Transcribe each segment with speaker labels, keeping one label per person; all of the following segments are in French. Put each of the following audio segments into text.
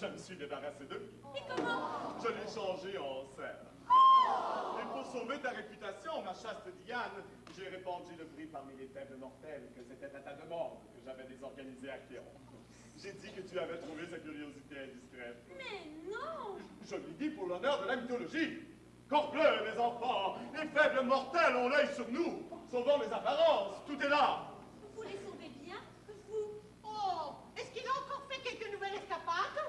Speaker 1: je me suis débarrassé d'eux.
Speaker 2: Et comment?
Speaker 1: Je l'ai changé en cerf. Et pour sauver ta réputation, ma chaste Diane, j'ai répandu le bruit parmi les faibles mortels que c'était à ta demande que j'avais désorganisé Achéron. J'ai dit que tu avais trouvé sa curiosité indiscrète.
Speaker 2: Mais non
Speaker 1: Je l'ai dit pour l'honneur de la mythologie. Corbleu, mes enfants, les faibles mortels ont l'œil sur nous. Sauvons les apparences, tout est là.
Speaker 2: Vous les sauvez bien, vous
Speaker 3: Oh, est-ce qu'il a encore fait quelques nouvelles escapades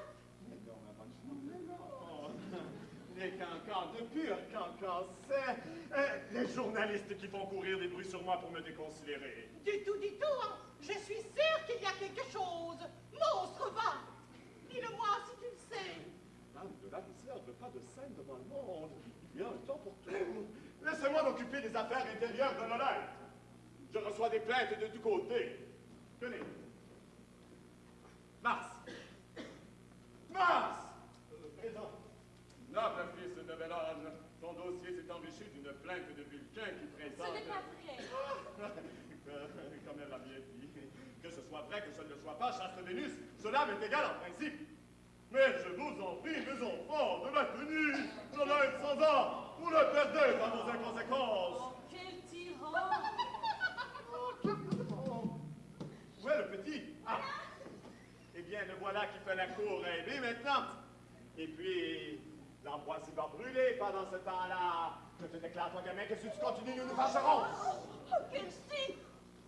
Speaker 1: Les cancans, de c'est euh, les journalistes qui font courir des bruits sur moi pour me déconsidérer.
Speaker 3: Du tout, du tout, hein. Je suis sûre qu'il y a quelque chose. Monstre, va Dis-le-moi si tu le sais.
Speaker 1: Dame de la réserve, pas de scène devant le monde. Il y a un temps pour tout. Laissez-moi m'occuper des affaires intérieures de l'honneur. Je reçois des plaintes de tous côtés. Tenez. Mars. Mars plainte de Vulcain qui présente...
Speaker 2: Ce n'est pas vrai.
Speaker 1: Comme elle l'a bien dit. Que ce soit vrai, que ce ne le soit pas, chaste Vénus, cela m'est égal en principe. Mais je vous en prie, mes enfants, de la tenue, l'honneur sans ans, vous le perdez par vos inconséquences.
Speaker 2: Oh, quel tyran
Speaker 1: Où est le petit? Ah Eh bien, le voilà qui fait la cour rêver maintenant. Et puis, l'ambroisie va brûler pendant ce temps-là. Je te déclare, toi, gamin, que si tu continues, nous nous fâcherons.
Speaker 2: Oh, quel si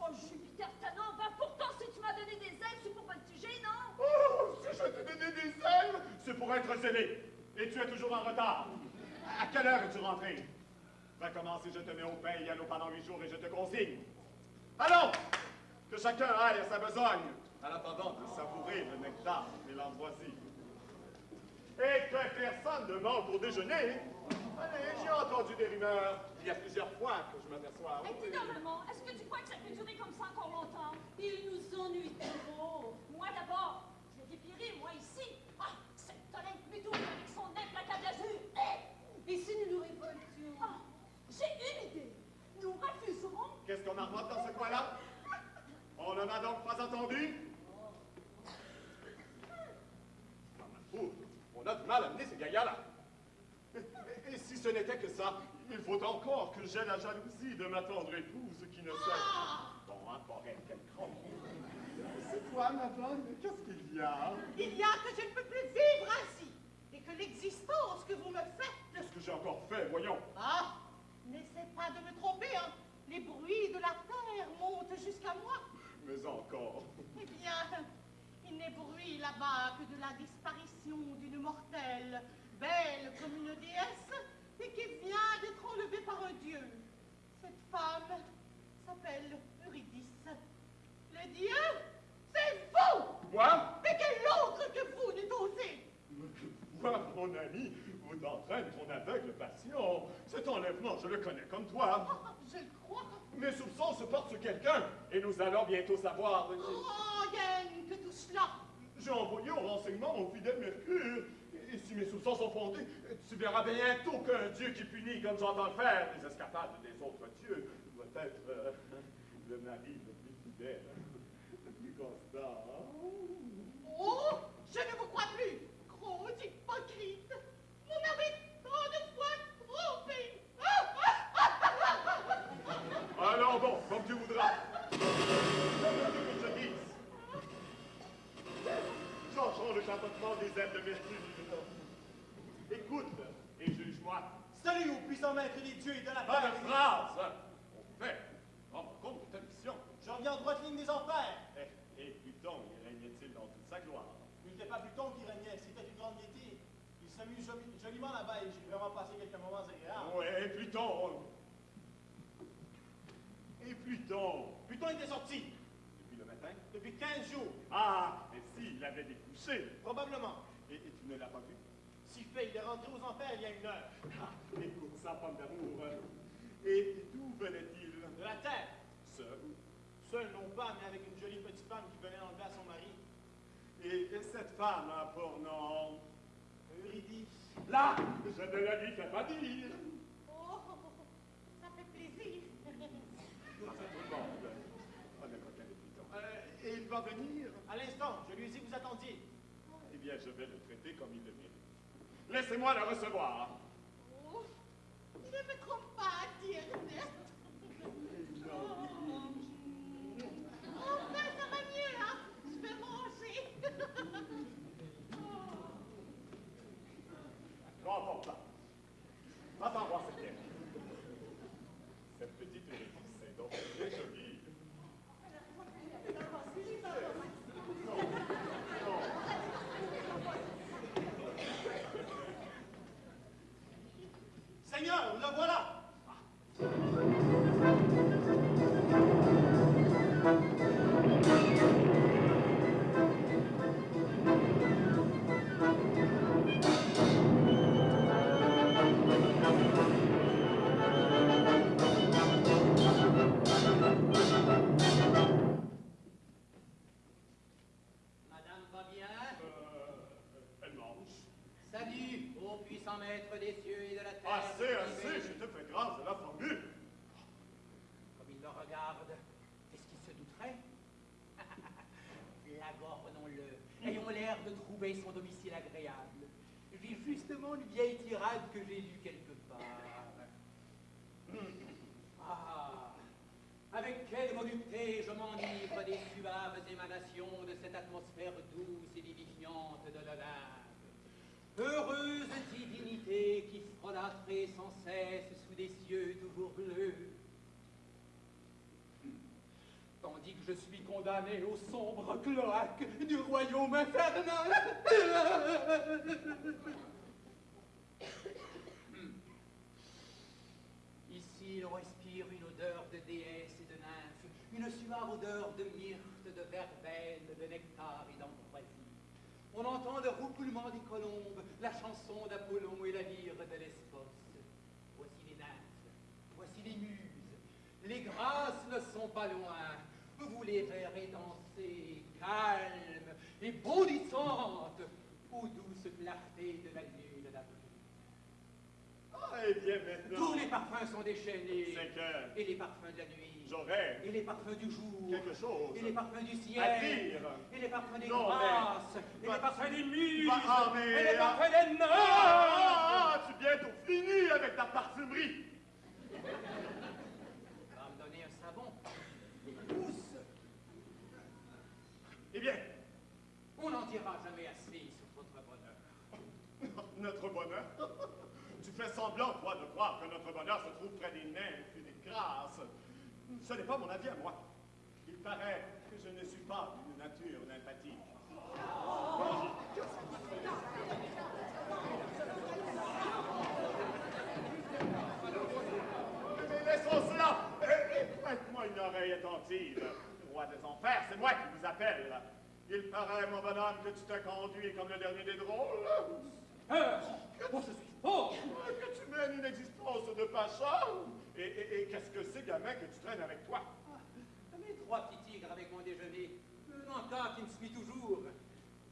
Speaker 2: Oh, Jupiter Tanon, va pourtant, si tu m'as donné des ailes, c'est pour pas te tuer, non?
Speaker 1: Oh, si je t'ai donné des ailes, c'est pour être zélé. Et tu es toujours en retard. À quelle heure es-tu rentré? Va commencer, je te mets au pain et à l'eau pendant huit jours et je te consigne. Allons Que chacun aille à sa besogne, en attendant de savourer le nectar et l'ambroisie. Et que personne ne manque au déjeuner j'ai entendu des rumeurs il y a plusieurs fois que je m'aperçois.
Speaker 2: Mais est-ce que tu crois que ça peut durer comme ça encore longtemps? Ils nous ennuient trop. Moi d'abord, je l'ai dépiré, moi ici. Ah, cette
Speaker 1: tolène plutôt avec son implacable azur. Et, et si
Speaker 2: nous nous révoltions? Ah, j'ai une idée. Nous refuserons.
Speaker 1: Qu'est-ce qu'on a dans ce coin-là? On n'en a donc pas entendu? Il faut encore que j'aie la jalousie de ma tendre épouse qui ne sait...
Speaker 3: Ah
Speaker 1: Bon, encore elle, quelle crotte. C'est toi, ma bonne, qu'est-ce qu'il y a?
Speaker 3: Il y a que je ne peux plus vivre ainsi, et que l'existence que vous me faites...
Speaker 1: Qu'est-ce que j'ai encore fait, voyons
Speaker 3: Ah N'essaie pas de me tromper, hein Les bruits de la terre montent jusqu'à moi.
Speaker 1: Mais encore.
Speaker 3: Eh bien, il n'est bruit là-bas que de la disparition d'une mortelle, belle comme une déesse, et qui vient d'être enlevée par un dieu. Cette femme s'appelle Eurydice. Le dieu, c'est vous
Speaker 1: Moi
Speaker 3: Mais quel autre que vous n'est osé
Speaker 1: Moi, mon ami, vous entraîne ton aveugle passion. Je le connais comme toi.
Speaker 3: Ah, Je le crois.
Speaker 1: Mes soupçons se portent sur quelqu'un, et nous allons bientôt savoir.
Speaker 3: Oh, rien que tout cela.
Speaker 1: J'ai envoyé au renseignement mon fidèle Mercure. Et si mes soupçons sont fondés, tu verras bientôt qu'un dieu qui punit, comme j'entends le faire, les escapades des autres dieux, doit être euh, le mari le plus fidèle, le plus constant.
Speaker 3: Oh, je ne vous crois plus. Gros hypocrite. Vous m'avez tant de fois trompé.
Speaker 1: Alors bon, comme tu voudras. Que veux-tu que je dise Le chapotement des ailes de Mercure. Écoute et juge-moi.
Speaker 4: Salut au puissant maître des dieux et de la
Speaker 1: Pas
Speaker 4: terre.
Speaker 1: de phrase On fait Rends compte de ta mission.
Speaker 4: Je reviens en droite ligne des enfers.
Speaker 1: Et, et Pluton, y régnait-il dans toute sa gloire?
Speaker 4: Il n'était pas Pluton qui régnait, c'était une grande gaieté. Il s'amuse joli- joliment là-bas et j'ai vraiment passé quelques moments agréables.
Speaker 1: Ouais, et Pluton? Et Pluton?
Speaker 4: Pluton était sorti
Speaker 1: Matin
Speaker 4: depuis 15 jours,
Speaker 1: Ah Mais si, il avait découché
Speaker 4: probablement.
Speaker 1: Et, et tu ne l'as pas vu?
Speaker 4: Si fait, il est rentré aux enfers il y a une heure.
Speaker 1: Ah, écoute ça, pomme d'amour. Et d'où venait-il?
Speaker 4: De la terre.
Speaker 1: Seul.
Speaker 4: Seul non pas, mais avec une jolie petite femme qui venait enlever à son mari.
Speaker 1: Et, et cette femme a pour nom...
Speaker 4: Eurydice.
Speaker 1: Là Je ne la lui fais pas dire
Speaker 3: Oh, ça fait plaisir.
Speaker 1: Ça, c'est tout le monde. On est coquin de Pluton. Euh, et il va venir
Speaker 4: À l'instant, je lui ai dit que vous attendiez.
Speaker 1: Eh bien, je vais le traiter comme il le mérite. Laissez-moi le recevoir.
Speaker 3: Oh, ne me trompe pas, dire Enfin, ça va mieux, hein Je vais manger.
Speaker 1: Grand pas. Va-t'en voir cette. Cette petite Eurydice est donc très jolie.
Speaker 5: Maître des cieux et de la terre.
Speaker 1: Assez, assez, je te fais grâce de la formule.
Speaker 5: Comme il le regarde, est-ce qu'il se douterait? Lagornons-le. Ayons l'air de trouver son domicile agréable. J'ai justement une vieille tirade que j'ai lue quelque part. Ah Avec quelle volupté je m'enivre des suaves émanations de cette atmosphère douce et vivifiante de l'Olympe. Heureuse divinité qui frôlatrait sans cesse sous des cieux toujours bleus. Tandis que je suis condamné au sombre cloaque du royaume infernal. Ici, l'on respire une odeur de déesse et de nymphe, une suave odeur de myrte, de verveine, de nectar. On entend le roucoulement des colombes, la chanson d'Apollon et la lyre de Lesbos. Voici les nymphes, voici les muses. Les grâces ne sont pas loin. Vous les verrez danser, calmes et bondissantes, aux douces clartés de la lune d'avril.
Speaker 1: Ah, eh bien, maintenant.
Speaker 5: Tous les parfums sont déchaînés. Et les parfums de la nuit.
Speaker 1: J'aurais
Speaker 5: Et les parfums du jour.
Speaker 1: quelque chose
Speaker 5: Et les parfums du ciel.
Speaker 1: à dire.
Speaker 5: Et les parfums des
Speaker 1: Non, mais-
Speaker 5: grâces. Et les parfums des muses.
Speaker 1: ah, mais-
Speaker 5: n'est pas
Speaker 1: ah.
Speaker 5: fait des nains
Speaker 1: Ah, ah, tu es bientôt fini avec ta parfumerie.
Speaker 5: Va me donner un savon. Des pousses.
Speaker 1: Eh bien,
Speaker 5: On n'en dira jamais assez sur votre bonheur.
Speaker 1: notre bonheur. Tu fais semblant, toi, de croire que notre bonheur se trouve près des nymphes et des grâces. Ce n'est pas mon avis à moi. Il paraît que je ne suis pas d'une nature nymphatique. Mais laissons cela et, et prête-moi une oreille attentive. Roi des enfers, c'est moi qui vous appelle. Il paraît, mon bonhomme, que tu t'as conduit comme le dernier des drôles.
Speaker 5: Euh, oh, je suis fort
Speaker 1: Que tu mènes une existence de pacha Et, et- et qu'est-ce que c'est, gamin, que tu traînes avec toi?
Speaker 5: Mes trois petits tigres avec mon déjeuner. Un encas qui me suit toujours.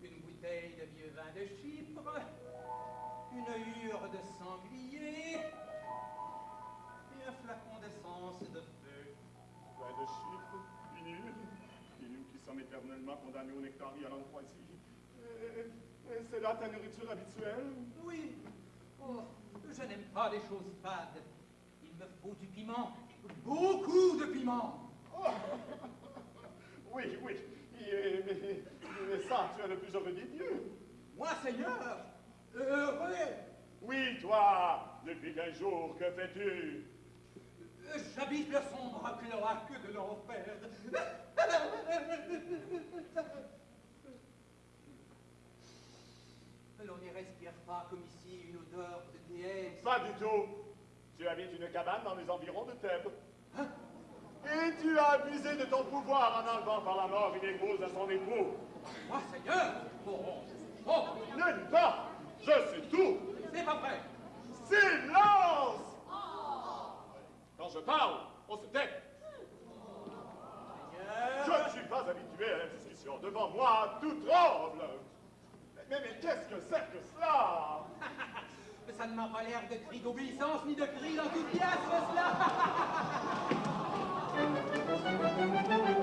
Speaker 5: Une bouteille de vieux vin de Chypre. Une hure de sanglier. Et un flacon d'essence de feu.
Speaker 1: Ouais, de chiffres, inutiles. Et nous qui sommes éternellement condamnés au nectarie à l'ambroisie. Euh, euh, C'est là ta nourriture habituelle?
Speaker 5: Oui. Oh, je n'aime pas les choses fades. Il me faut du piment. Beaucoup de piment.
Speaker 1: Oh. Oui, oui. Mais, mais ça, tu es le plus heureux des dieux.
Speaker 5: Moi, Seigneur, heureux.
Speaker 1: Oui, toi, depuis quel jour, que fais-tu?
Speaker 5: J'habite le sombre cloaque de l'enfer. L'on n'y respire pas comme ici une odeur de déesse.
Speaker 1: Pas du tout. Tu habites une cabane dans les environs de Thèbes. Et tu as abusé de ton pouvoir en enlevant par la mort une épouse à son époux.
Speaker 5: Moi, Seigneur, oh, oh,
Speaker 1: Ne dis pas, je sais tout.
Speaker 5: c'est pas vrai.
Speaker 1: Silence Quand je parle, on se tait. Je ne suis pas habitué à la discussion. Devant moi, tout tremble. Mais, mais qu'est-ce que c'est?
Speaker 5: Ça ne l'air de cri d'obéissance ni de cri d'enthousiasme, cela.